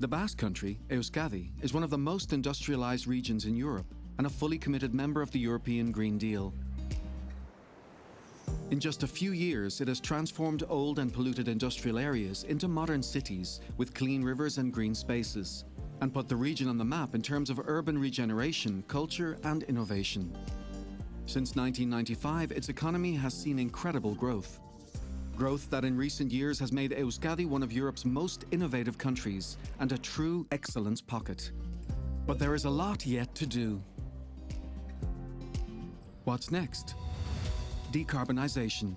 The Basque Country, Euskadi, is one of the most industrialized regions in Europe and a fully committed member of the European Green Deal. In just a few years, it has transformed old and polluted industrial areas into modern cities with clean rivers and green spaces, and put the region on the map in terms of urban regeneration, culture and innovation. Since 1995, its economy has seen incredible growth. Growth that in recent years has made Euskadi one of Europe's most innovative countries and a true excellence pocket. But there is a lot yet to do. What's next? Decarbonisation.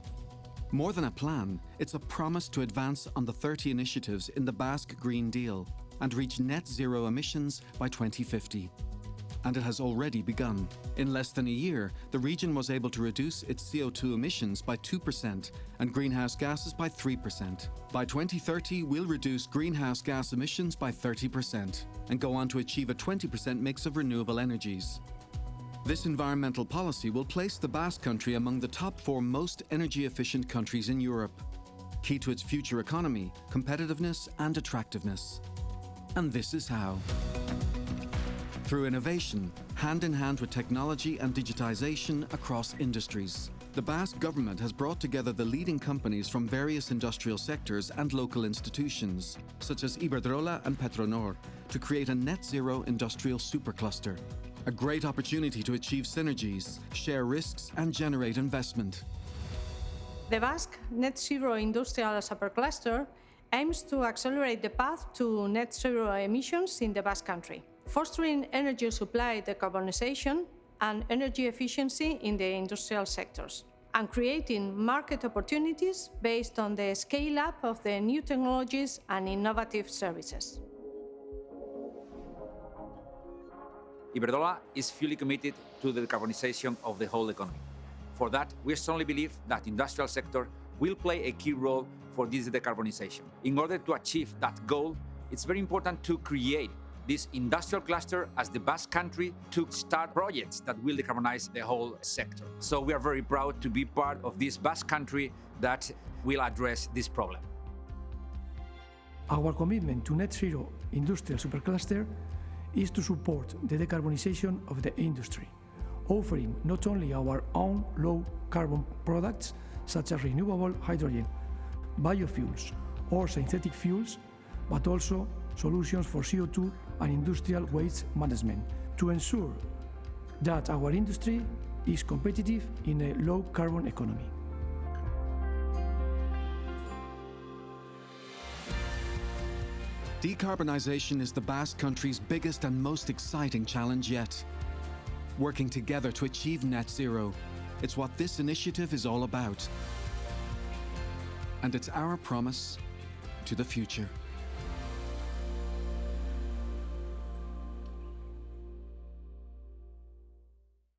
More than a plan, it's a promise to advance on the 30 initiatives in the Basque Green Deal and reach net zero emissions by 2050. And it has already begun. In less than a year, the region was able to reduce its CO2 emissions by 2% and greenhouse gases by 3%. By 2030, we'll reduce greenhouse gas emissions by 30% and go on to achieve a 20% mix of renewable energies. This environmental policy will place the Basque Country among the top four most energy efficient countries in Europe, key to its future economy, competitiveness and attractiveness. And this is how. Through innovation, hand in hand with technology and digitization across industries. The Basque government has brought together the leading companies from various industrial sectors and local institutions, such as Iberdrola and Petronor, to create a net zero industrial supercluster a great opportunity to achieve synergies, share risks and generate investment. The Basque Net Zero Industrial Supercluster aims to accelerate the path to net zero emissions in the Basque Country, fostering energy supply decarbonization and energy efficiency in the industrial sectors, and creating market opportunities based on the scale-up of the new technologies and innovative services. Iberdrola is fully committed to the decarbonization of the whole economy. For that, we strongly believe that the industrial sector will play a key role for this decarbonization. In order to achieve that goal, it's very important to create this industrial cluster as the Basque country to start projects that will decarbonize the whole sector. So we are very proud to be part of this Basque country that will address this problem. Our commitment to net zero industrial supercluster is to support the decarbonization of the industry, offering not only our own low-carbon products such as renewable hydrogen, biofuels or synthetic fuels, but also solutions for CO2 and industrial waste management to ensure that our industry is competitive in a low-carbon economy. Decarbonisation is the Basque Country's biggest and most exciting challenge yet. Working together to achieve net zero, it's what this initiative is all about. And it's our promise to the future.